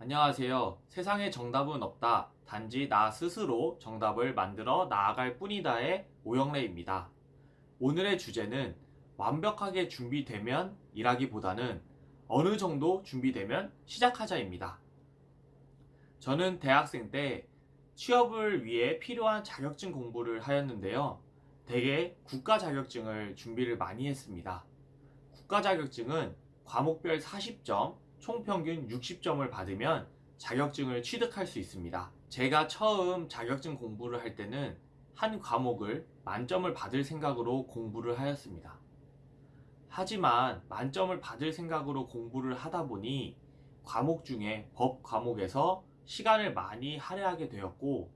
안녕하세요. 세상에 정답은 없다. 단지 나 스스로 정답을 만들어 나아갈 뿐이다의 오영래입니다. 오늘의 주제는 완벽하게 준비되면 이라기보다는 어느 정도 준비되면 시작하자입니다. 저는 대학생 때 취업을 위해 필요한 자격증 공부를 하였는데요. 대개 국가 자격증을 준비를 많이 했습니다. 국가 자격증은 과목별 40점, 총평균 60점을 받으면 자격증을 취득할 수 있습니다. 제가 처음 자격증 공부를 할 때는 한 과목을 만점을 받을 생각으로 공부를 하였습니다. 하지만 만점을 받을 생각으로 공부를 하다 보니 과목 중에 법 과목에서 시간을 많이 할애하게 되었고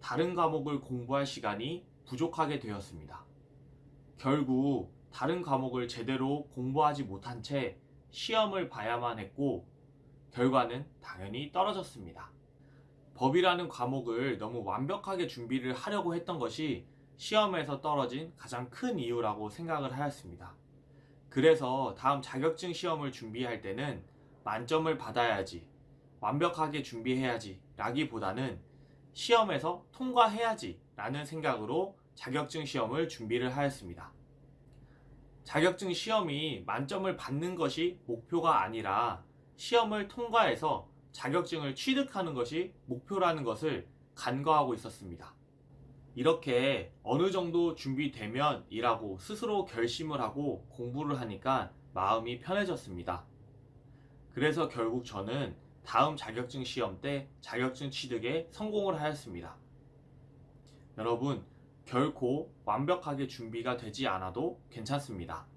다른 과목을 공부할 시간이 부족하게 되었습니다. 결국 다른 과목을 제대로 공부하지 못한 채 시험을 봐야만 했고 결과는 당연히 떨어졌습니다. 법이라는 과목을 너무 완벽하게 준비를 하려고 했던 것이 시험에서 떨어진 가장 큰 이유라고 생각을 하였습니다. 그래서 다음 자격증 시험을 준비할 때는 만점을 받아야지, 완벽하게 준비해야지 라기보다는 시험에서 통과해야지 라는 생각으로 자격증 시험을 준비를 하였습니다. 자격증 시험이 만점을 받는 것이 목표가 아니라 시험을 통과해서 자격증을 취득하는 것이 목표라는 것을 간과하고 있었습니다. 이렇게 어느 정도 준비되면 이라고 스스로 결심을 하고 공부를 하니까 마음이 편해졌습니다. 그래서 결국 저는 다음 자격증 시험 때 자격증 취득에 성공을 하였습니다. 여러분, 결코 완벽하게 준비가 되지 않아도 괜찮습니다.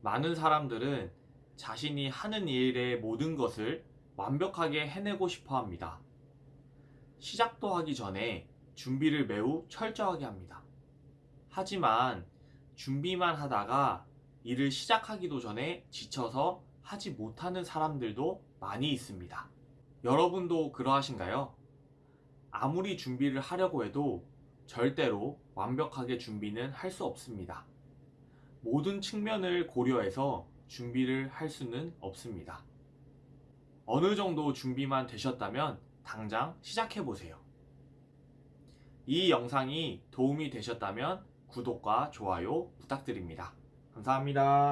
많은 사람들은 자신이 하는 일의 모든 것을 완벽하게 해내고 싶어 합니다. 시작도 하기 전에 준비를 매우 철저하게 합니다. 하지만 준비만 하다가 일을 시작하기도 전에 지쳐서 하지 못하는 사람들도 많이 있습니다. 여러분도 그러하신가요? 아무리 준비를 하려고 해도 절대로 완벽하게 준비는 할 수 없습니다. 모든 측면을 고려해서 준비를 할 수는 없습니다. 어느 정도 준비만 되셨다면 당장 시작해 보세요. 이 영상이 도움이 되셨다면 구독과 좋아요 부탁드립니다. 감사합니다.